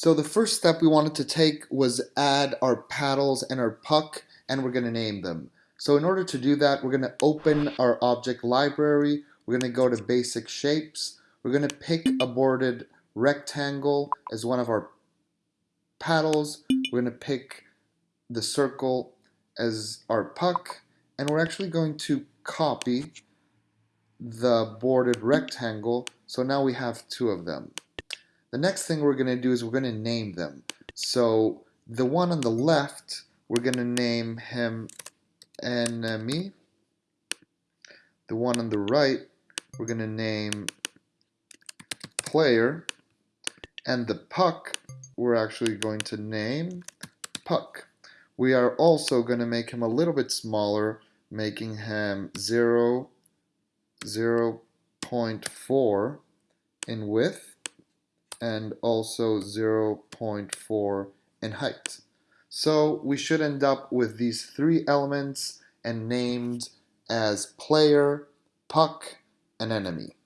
So the first step we wanted to take was add our paddles and our puck and we're going to name them. So in order to do that, we're going to open our object library. We're going to go to basic shapes. We're going to pick a boarded rectangle as one of our paddles. We're going to pick the circle as our puck. And we're actually going to copy the boarded rectangle. So now we have two of them. The next thing we're going to do is we're going to name them. So the one on the left, we're going to name him enemy. The one on the right, we're going to name player. And the puck, we're actually going to name puck. We are also going to make him a little bit smaller, making him 0, 0 0.4 in width and also 0.4 in height. So we should end up with these three elements and named as player, puck, and enemy.